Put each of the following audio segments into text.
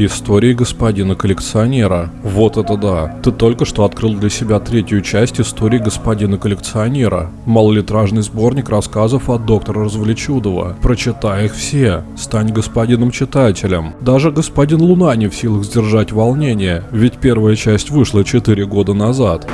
Истории господина коллекционера. Вот это да. Ты только что открыл для себя третью часть истории господина коллекционера. Малолитражный сборник рассказов от доктора Развлечудова. Прочитай их все. Стань господином читателем. Даже господин Луна не в силах сдержать волнение, ведь первая часть вышла 4 года назад.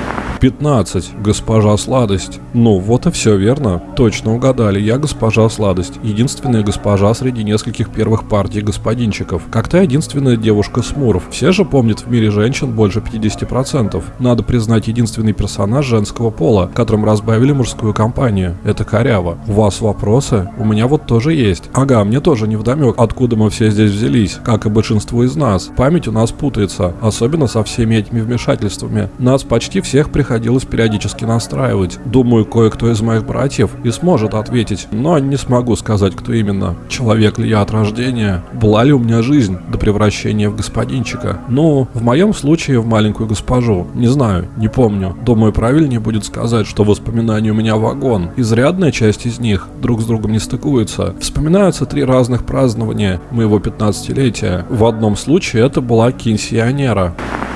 15. Госпожа Сладость. Ну, вот и все верно. Точно угадали. Я госпожа Сладость. Единственная госпожа среди нескольких первых партий господинчиков. Как то единственная девушка Смуров. Все же помнят в мире женщин больше 50%. Надо признать единственный персонаж женского пола, которым разбавили мужскую компанию. Это коряво. У вас вопросы? У меня вот тоже есть. Ага, мне тоже не вдомек, откуда мы все здесь взялись, как и большинство из нас. Память у нас путается, особенно со всеми этими вмешательствами. Нас почти всех приходилось приходилось периодически настраивать. Думаю, кое-кто из моих братьев и сможет ответить, но не смогу сказать, кто именно. Человек ли я от рождения? Была ли у меня жизнь до превращения в господинчика? Ну, в моем случае в маленькую госпожу. Не знаю, не помню. Думаю, правильнее будет сказать, что воспоминания у меня вагон. Изрядная часть из них друг с другом не стыкуется. Вспоминаются три разных празднования моего 15-летия. В одном случае это была кинсионера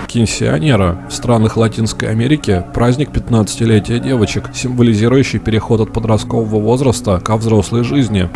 кинсионера. В странах Латинской Америки праздник 15-летия девочек, символизирующий переход от подросткового возраста ко взрослой жизни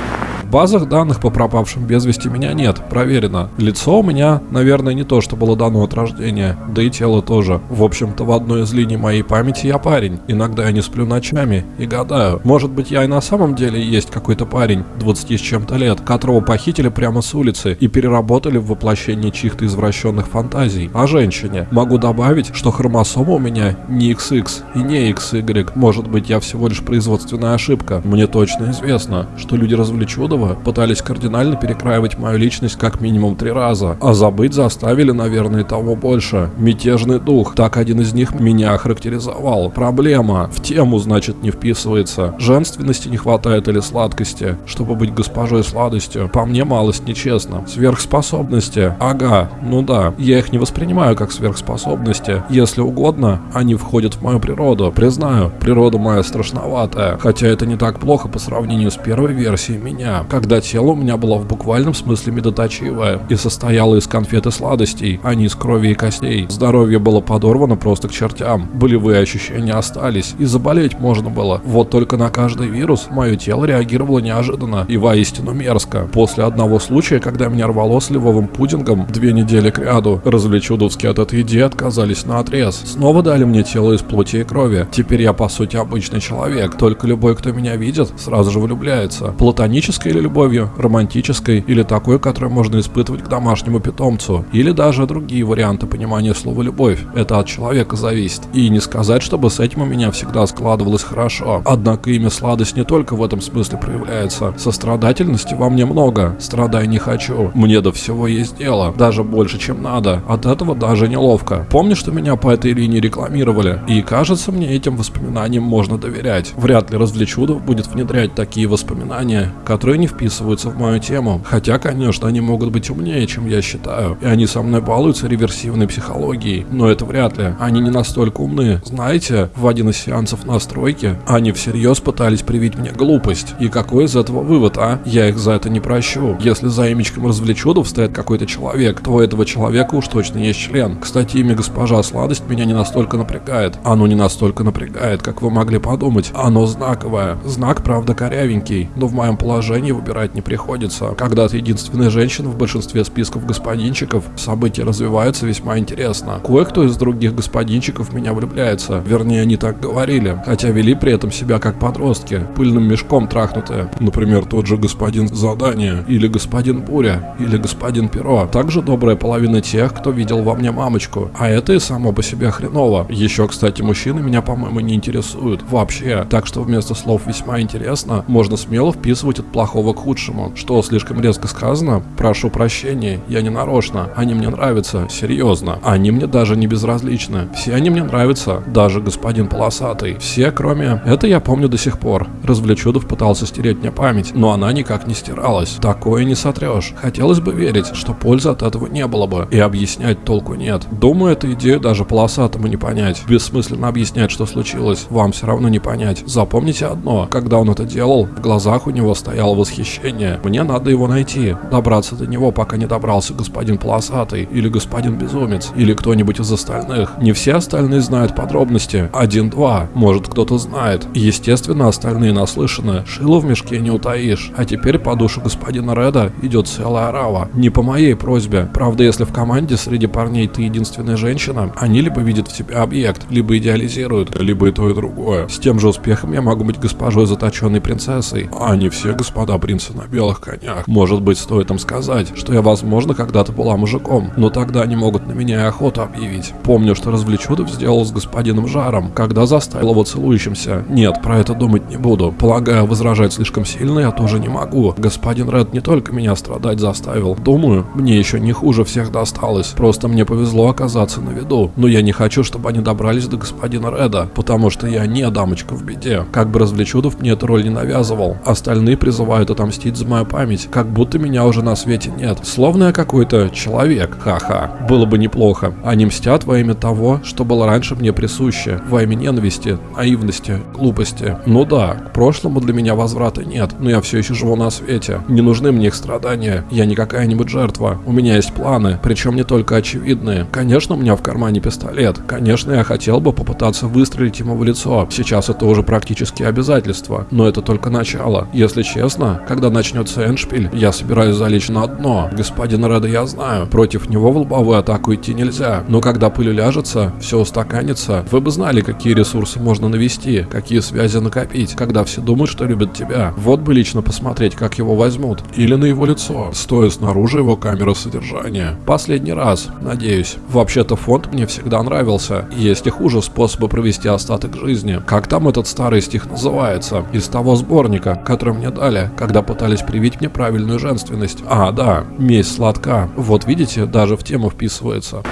базах данных по пропавшим без вести меня нет, проверено. Лицо у меня, наверное, не то, что было дано от рождения, да и тело тоже. В общем-то, в одной из линий моей памяти я парень. Иногда я не сплю ночами и гадаю. Может быть, я и на самом деле есть какой-то парень, 20 с чем-то лет, которого похитили прямо с улицы и переработали в воплощении чьих-то извращенных фантазий. О женщине. Могу добавить, что хромосома у меня не XX и не XY. Может быть, я всего лишь производственная ошибка. Мне точно известно, что люди развлечудова этого пытались кардинально перекраивать мою личность как минимум три раза, а забыть заставили, наверное, того больше. Мятежный дух, так один из них меня охарактеризовал. Проблема, в тему, значит, не вписывается. Женственности не хватает или сладкости, чтобы быть госпожой сладостью. По мне малость нечестно. Сверхспособности, ага, ну да, я их не воспринимаю как сверхспособности. Если угодно, они входят в мою природу. Признаю, природа моя страшноватая, хотя это не так плохо по сравнению с первой версией меня когда тело у меня было в буквальном смысле медоточивое и состояло из конфет и сладостей, а не из крови и костей. Здоровье было подорвано просто к чертям, болевые ощущения остались, и заболеть можно было. Вот только на каждый вирус мое тело реагировало неожиданно и воистину мерзко. После одного случая, когда меня рвало сливовым пудингом две недели к ряду, развлечудовские от этой идеи отказались на отрез. Снова дали мне тело из плоти и крови. Теперь я по сути обычный человек, только любой, кто меня видит, сразу же влюбляется. Платоническое или любовью, романтической или такой, которую можно испытывать к домашнему питомцу, или даже другие варианты понимания слова «любовь». Это от человека зависит. И не сказать, чтобы с этим у меня всегда складывалось хорошо. Однако имя сладость не только в этом смысле проявляется. Сострадательности во мне много, страдай не хочу. Мне до всего есть дело, даже больше, чем надо. От этого даже неловко. Помню, что меня по этой линии рекламировали, и кажется мне этим воспоминаниям можно доверять. Вряд ли Развлечудов будет внедрять такие воспоминания, которые не вписываются в мою тему. Хотя, конечно, они могут быть умнее, чем я считаю. И они со мной балуются реверсивной психологией. Но это вряд ли. Они не настолько умны. Знаете, в один из сеансов настройки они всерьез пытались привить мне глупость. И какой из этого вывод, а? Я их за это не прощу. Если за имечком развлечудов стоит какой-то человек, то у этого человека уж точно есть член. Кстати, имя госпожа Сладость меня не настолько напрягает. Оно не настолько напрягает, как вы могли подумать. Оно знаковое. Знак, правда, корявенький. Но в моем положении выбирать не приходится. Когда ты единственная женщина в большинстве списков господинчиков, события развиваются весьма интересно. Кое-кто из других господинчиков меня влюбляется. Вернее, они так говорили. Хотя вели при этом себя как подростки, пыльным мешком трахнутые. Например, тот же господин Задание, или господин Буря, или господин Перо. Также добрая половина тех, кто видел во мне мамочку. А это и само по себе хреново. Еще, кстати, мужчины меня, по-моему, не интересуют. Вообще. Так что вместо слов весьма интересно, можно смело вписывать от плохого к худшему. Что слишком резко сказано, прошу прощения, я не нарочно. Они мне нравятся, серьезно. Они мне даже не безразличны. Все они мне нравятся, даже господин Полосатый. Все, кроме... Это я помню до сих пор. Развлечудов пытался стереть мне память, но она никак не стиралась. Такое не сотрешь. Хотелось бы верить, что пользы от этого не было бы. И объяснять толку нет. Думаю, эту идею даже Полосатому не понять. Бессмысленно объяснять, что случилось. Вам все равно не понять. Запомните одно. Когда он это делал, в глазах у него стоял восхищение восхищение. Мне надо его найти, добраться до него, пока не добрался господин Полосатый, или господин Безумец, или кто-нибудь из остальных. Не все остальные знают подробности. Один-два, может кто-то знает. Естественно, остальные наслышаны. Шило в мешке не утаишь. А теперь по душу господина Реда идет целая орава. Не по моей просьбе. Правда, если в команде среди парней ты единственная женщина, они либо видят в тебе объект, либо идеализируют, либо и то, и другое. С тем же успехом я могу быть госпожой заточенной принцессой. А не все господа принцы на белых конях. Может быть, стоит им сказать, что я, возможно, когда-то была мужиком, но тогда они могут на меня и охоту объявить. Помню, что Развлечудов сделал с господином Жаром, когда заставил его целующимся. Нет, про это думать не буду. Полагаю, возражать слишком сильно я тоже не могу. Господин Ред не только меня страдать заставил. Думаю, мне еще не хуже всех досталось. Просто мне повезло оказаться на виду. Но я не хочу, чтобы они добрались до господина Реда, потому что я не дамочка в беде. Как бы Развлечудов мне эту роль не навязывал. Остальные призывают отомстить за мою память, как будто меня уже на свете нет. Словно я какой-то человек. Ха-ха. Было бы неплохо. Они мстят во имя того, что было раньше мне присуще. Во имя ненависти, наивности, глупости. Ну да, к прошлому для меня возврата нет, но я все еще живу на свете. Не нужны мне их страдания. Я не какая-нибудь жертва. У меня есть планы, причем не только очевидные. Конечно, у меня в кармане пистолет. Конечно, я хотел бы попытаться выстрелить ему в лицо. Сейчас это уже практически обязательство. Но это только начало. Если честно, когда начнется Эншпиль, я собираюсь залечь на дно. Господин Реда я знаю. Против него в лобовую атаку идти нельзя. Но когда пыль уляжется, все устаканится, вы бы знали, какие ресурсы можно навести, какие связи накопить, когда все думают, что любят тебя. Вот бы лично посмотреть, как его возьмут. Или на его лицо, стоя снаружи его камеры содержания. Последний раз, надеюсь. Вообще-то фонд мне всегда нравился. Есть и хуже способы провести остаток жизни. Как там этот старый стих называется? Из того сборника, который мне дали, когда пытались привить мне правильную женственность. А, да, месть сладка. Вот видите, даже в тему вписывается.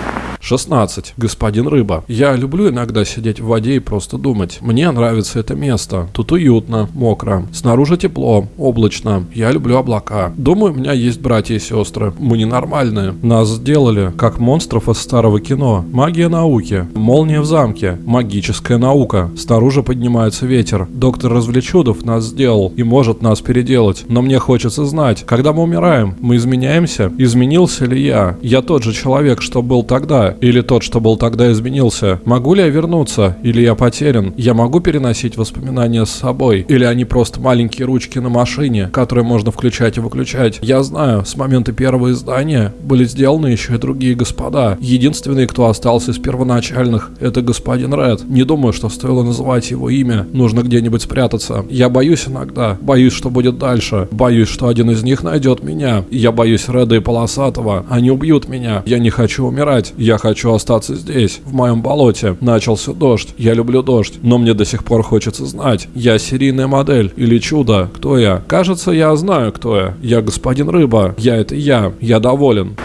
16. Господин Рыба. Я люблю иногда сидеть в воде и просто думать. Мне нравится это место. Тут уютно, мокро. Снаружи тепло, облачно. Я люблю облака. Думаю, у меня есть братья и сестры. Мы ненормальные. Нас сделали, как монстров из старого кино. Магия науки. Молния в замке. Магическая наука. Снаружи поднимается ветер. Доктор Развлечудов нас сделал и может нас переделать. Но мне хочется знать, когда мы умираем, мы изменяемся? Изменился ли я? Я тот же человек, что был тогда, или тот, что был тогда, изменился? Могу ли я вернуться? Или я потерян? Я могу переносить воспоминания с собой? Или они просто маленькие ручки на машине, которые можно включать и выключать? Я знаю, с момента первого издания были сделаны еще и другие господа. Единственный, кто остался из первоначальных, это господин Ред. Не думаю, что стоило называть его имя. Нужно где-нибудь спрятаться. Я боюсь иногда. Боюсь, что будет дальше. Боюсь, что один из них найдет меня. Я боюсь Реда и Полосатого. Они убьют меня. Я не хочу умирать. Я хочу остаться здесь, в моем болоте. Начался дождь. Я люблю дождь. Но мне до сих пор хочется знать, я серийная модель или чудо. Кто я? Кажется, я знаю, кто я. Я господин Рыба. Я это я. Я доволен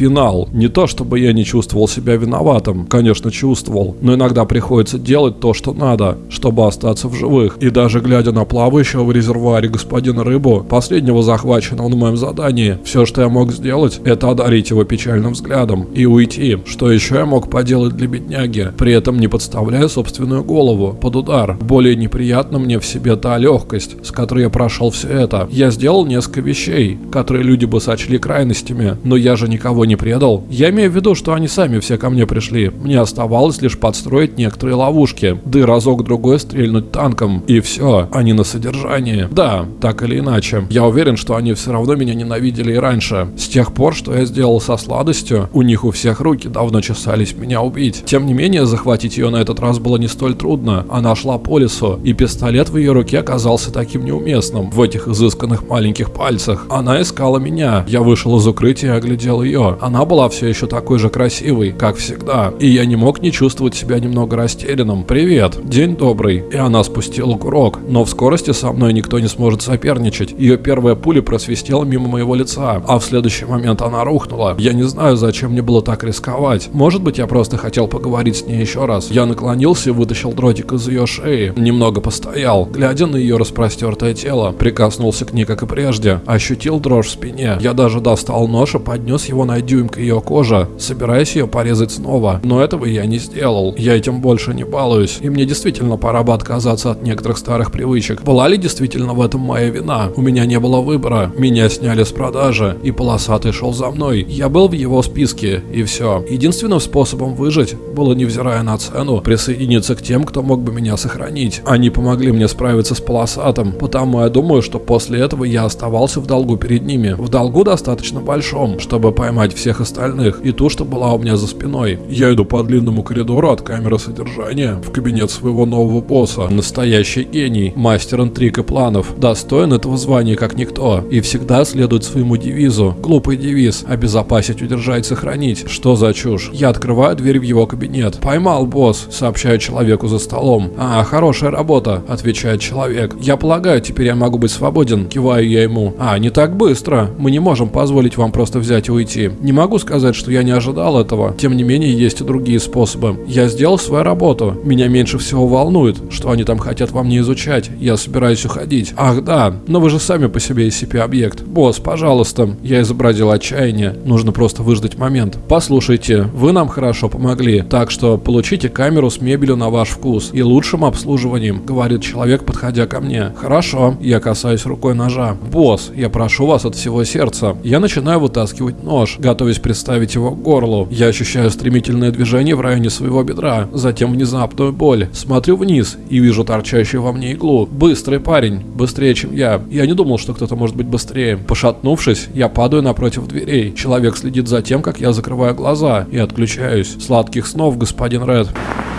финал. Не то, чтобы я не чувствовал себя виноватым, конечно, чувствовал, но иногда приходится делать то, что надо, чтобы остаться в живых. И даже глядя на плавающего в резервуаре господина Рыбу, последнего захваченного на моем задании, все, что я мог сделать, это одарить его печальным взглядом и уйти. Что еще я мог поделать для бедняги, при этом не подставляя собственную голову под удар. Более неприятно мне в себе та легкость, с которой я прошел все это. Я сделал несколько вещей, которые люди бы сочли крайностями, но я же никого не предал. Я имею в виду, что они сами все ко мне пришли. Мне оставалось лишь подстроить некоторые ловушки, да и разок-другой стрельнуть танком. И все, они на содержании. Да, так или иначе. Я уверен, что они все равно меня ненавидели и раньше. С тех пор, что я сделал со сладостью, у них у всех руки давно чесались меня убить. Тем не менее, захватить ее на этот раз было не столь трудно. Она шла по лесу, и пистолет в ее руке оказался таким неуместным в этих изысканных маленьких пальцах. Она искала меня. Я вышел из укрытия и оглядел ее. Она была все еще такой же красивой, как всегда, и я не мог не чувствовать себя немного растерянным. «Привет, день добрый». И она спустила курок, но в скорости со мной никто не сможет соперничать. Ее первая пуля просвистела мимо моего лица, а в следующий момент она рухнула. Я не знаю, зачем мне было так рисковать. Может быть, я просто хотел поговорить с ней еще раз. Я наклонился и вытащил дротик из ее шеи. Немного постоял, глядя на ее распростертое тело. Прикоснулся к ней, как и прежде. Ощутил дрожь в спине. Я даже достал нож и поднес его на дюймка ее кожа, собираясь ее порезать снова. Но этого я не сделал. Я этим больше не балуюсь. И мне действительно пора бы отказаться от некоторых старых привычек. Была ли действительно в этом моя вина? У меня не было выбора. Меня сняли с продажи, и полосатый шел за мной. Я был в его списке, и все. Единственным способом выжить было, невзирая на цену, присоединиться к тем, кто мог бы меня сохранить. Они помогли мне справиться с полосатым, потому я думаю, что после этого я оставался в долгу перед ними. В долгу достаточно большом, чтобы поймать всех остальных, и ту, что была у меня за спиной. Я иду по длинному коридору от камеры содержания в кабинет своего нового босса. Настоящий гений, мастер интриг и планов, достоин этого звания как никто, и всегда следует своему девизу. Глупый девиз – обезопасить, удержать, сохранить. Что за чушь? Я открываю дверь в его кабинет. «Поймал, босс», – сообщаю человеку за столом. «А, хорошая работа», – отвечает человек. «Я полагаю, теперь я могу быть свободен», – киваю я ему. «А, не так быстро. Мы не можем позволить вам просто взять и уйти. Не могу сказать, что я не ожидал этого. Тем не менее, есть и другие способы. Я сделал свою работу. Меня меньше всего волнует, что они там хотят вам не изучать. Я собираюсь уходить. Ах да, но вы же сами по себе SCP-объект. Босс, пожалуйста. Я изобразил отчаяние. Нужно просто выждать момент. Послушайте, вы нам хорошо помогли, так что получите камеру с мебелью на ваш вкус и лучшим обслуживанием, говорит человек, подходя ко мне. Хорошо, я касаюсь рукой ножа. Босс, я прошу вас от всего сердца. Я начинаю вытаскивать нож, готовясь приставить его к горлу. Я ощущаю стремительное движение в районе своего бедра, затем внезапную боль. Смотрю вниз и вижу торчащую во мне иглу. Быстрый парень, быстрее, чем я. Я не думал, что кто-то может быть быстрее. Пошатнувшись, я падаю напротив дверей. Человек следит за тем, как я закрываю глаза и отключаюсь. Сладких снов, господин Ред.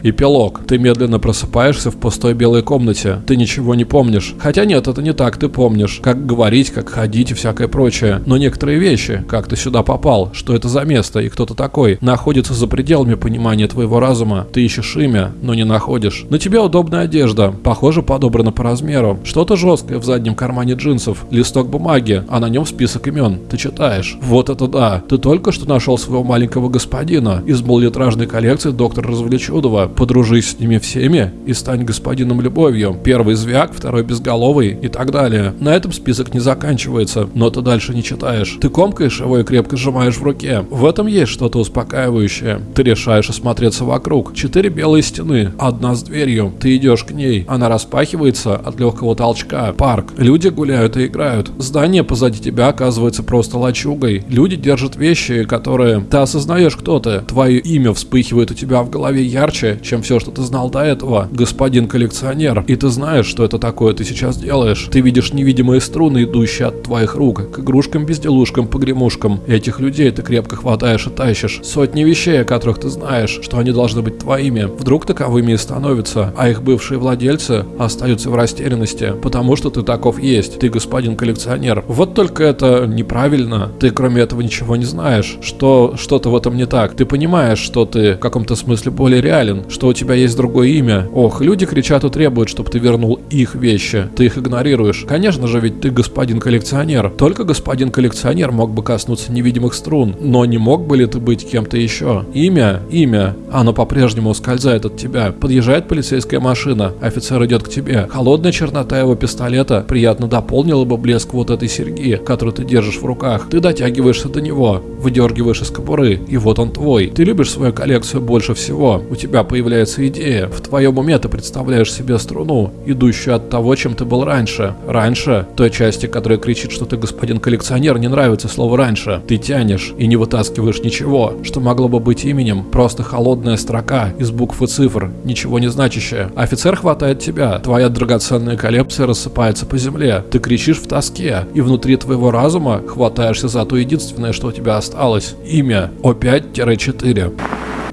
Эпилог. Ты медленно просыпаешься в пустой белой комнате. Ты ничего не помнишь. Хотя нет, это не так, ты помнишь. Как говорить, как ходить и всякое прочее. Но некоторые вещи, как ты сюда попал, что это за место и кто ты такой, находятся за пределами понимания твоего разума. Ты ищешь имя, но не находишь. На тебе удобная одежда, похоже подобрана по размеру. Что-то жесткое в заднем кармане джинсов. Листок бумаги, а на нем список имен. Ты читаешь. Вот это да. Ты только что нашел своего маленького господина из малолитражной коллекции доктора Развлечудова подружись с ними всеми и стань господином любовью. Первый звяк, второй безголовый и так далее. На этом список не заканчивается, но ты дальше не читаешь. Ты комкаешь его и крепко сжимаешь в руке. В этом есть что-то успокаивающее. Ты решаешь осмотреться вокруг. Четыре белые стены, одна с дверью. Ты идешь к ней. Она распахивается от легкого толчка. Парк. Люди гуляют и играют. Здание позади тебя оказывается просто лачугой. Люди держат вещи, которые... Ты осознаешь, кто ты. Твое имя вспыхивает у тебя в голове ярче, чем все, что ты знал до этого, господин коллекционер. И ты знаешь, что это такое ты сейчас делаешь. Ты видишь невидимые струны, идущие от твоих рук, к игрушкам, безделушкам, погремушкам. Этих людей ты крепко хватаешь и тащишь. Сотни вещей, о которых ты знаешь, что они должны быть твоими. Вдруг таковыми и становятся, а их бывшие владельцы остаются в растерянности, потому что ты таков есть. Ты господин коллекционер. Вот только это неправильно. Ты кроме этого ничего не знаешь. Что что-то в этом не так. Ты понимаешь, что ты в каком-то смысле более реален, что у тебя есть другое имя. Ох, люди кричат и требуют, чтобы ты вернул их вещи. Ты их игнорируешь. Конечно же, ведь ты господин коллекционер. Только господин коллекционер мог бы коснуться невидимых струн. Но не мог бы ли ты быть кем-то еще? Имя? Имя. Оно по-прежнему ускользает от тебя. Подъезжает полицейская машина. Офицер идет к тебе. Холодная чернота его пистолета приятно дополнила бы блеск вот этой серьги, которую ты держишь в руках. Ты дотягиваешься до него, выдергиваешь из кобуры, и вот он твой. Ты любишь свою коллекцию больше всего. У тебя появляется появляется идея. В твоем уме ты представляешь себе струну, идущую от того, чем ты был раньше. Раньше, той части, которая кричит, что ты господин коллекционер, не нравится слово «раньше». Ты тянешь и не вытаскиваешь ничего, что могло бы быть именем, просто холодная строка из букв и цифр, ничего не значащая. Офицер хватает тебя, твоя драгоценная коллекция рассыпается по земле, ты кричишь в тоске, и внутри твоего разума хватаешься за то единственное, что у тебя осталось. Имя О5-4.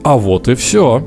А вот и все.